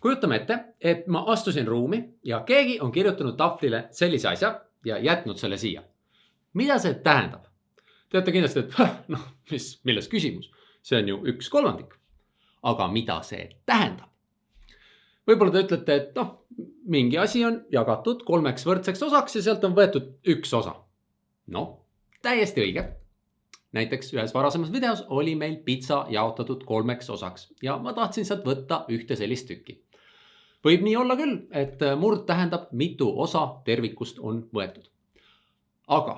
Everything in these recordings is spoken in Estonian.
kujutame ette, et ma astusin ruumi ja keegi on kirjutanud tahvlile sellise asja ja jätnud selle siia. mida see tähendab? Te olete kindlasti, et noh, mis, milles küsimus, see on ju üks kolmandik. aga mida see tähendab? võib-olla te ütlete, et noh, mingi asi on jagatud kolmeks võrdseks osaks ja sealt on võetud üks osa. noh, täiesti õige näiteks ühes varasemas videos oli meil pitsa jaotatud kolmeks osaks ja ma tahtsin sealt võtta ühte sellist tükki. Võib nii olla küll, et murd tähendab mitu osa tervikust on võetud. aga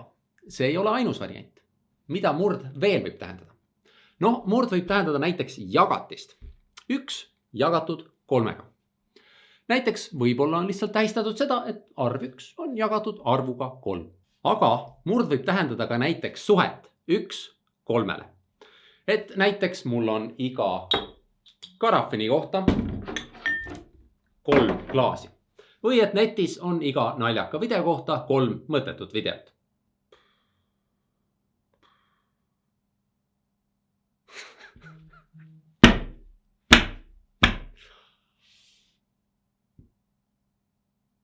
see ei ole ainus variant. mida murd veel võib tähendada? noh, murd võib tähendada näiteks jagatist. üks jagatud kolmega. näiteks võib-olla on lihtsalt tähistatud seda, et arv üks on jagatud arvuga kolm. aga murd võib tähendada ka näiteks suhet üks kolmele. et näiteks mul on iga karafini kohta kolm klaasi või et netis on iga naljaka video kohta kolm mõttetut videot.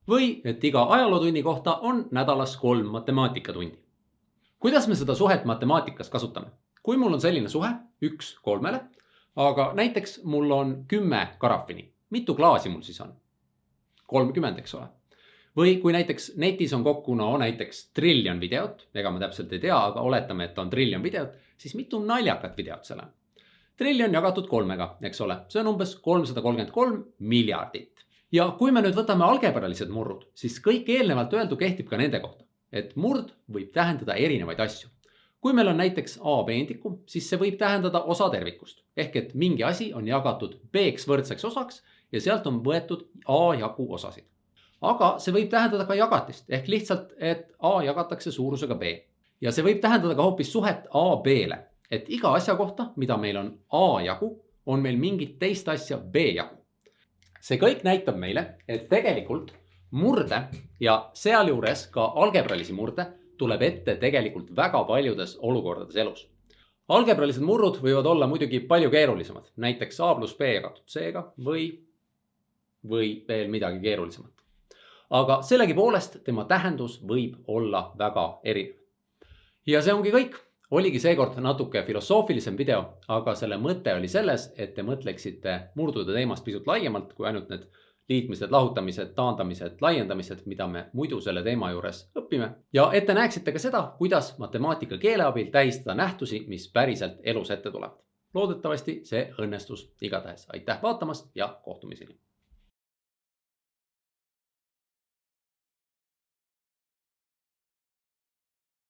või et iga ajalootunni kohta on nädalas kolm matemaatikatundi kuidas me seda suhet matemaatikas kasutame? kui mul on selline suhe üks kolmele, aga näiteks mul on kümme karafini, mitu klaasi mul siis on? kolmkümmend, eks ole. või kui näiteks netis on kokku no näiteks triljon videot, ega ma täpselt ei tea, aga oletame, et on triljon videot, siis mitu naljakat videot seal on? triljon jagatud kolmega, eks ole, see on umbes kolmsada kolmkümmend kolm miljardit. ja kui me nüüd võtame algebralised murrud, siis kõik eelnevalt öeldu kehtib ka nende kohta et murd võib tähendada erinevaid asju. kui meil on näiteks A peendikum, siis see võib tähendada osa tervikust ehk et mingi asi on jagatud B-ks võrdseks osaks ja sealt on võetud A jagu osasid. aga see võib tähendada ka jagatist ehk lihtsalt, et A jagatakse suurusega B ja see võib tähendada ka hoopis suhet A B-le, et iga asja kohta, mida meil on A jagu, on meil mingit teist asja B jagu. see kõik näitab meile, et tegelikult murde ja sealjuures ka algebralisi murde tuleb ette tegelikult väga paljudes olukordades elus. algebralised murrud võivad olla muidugi palju keerulisemad, näiteks A pluss B jagatud C-ga või, või veel midagi keerulisemat. aga sellegipoolest tema tähendus võib olla väga erinev. ja see ongi kõik oligi seekord natuke filosoofilisem video, aga selle mõte oli selles, et te mõtleksite murdude teemast pisut laiemalt kui ainult need liitmised, lahutamised, taandamised, laiendamised, mida me muidu selle teema juures õpime. ja et te näeksite ka seda, kuidas matemaatika keele abil tähistada nähtusi, mis päriselt elus ette tulevad. loodetavasti see õnnestus igatahes. aitäh vaatamast ja kohtumiseni.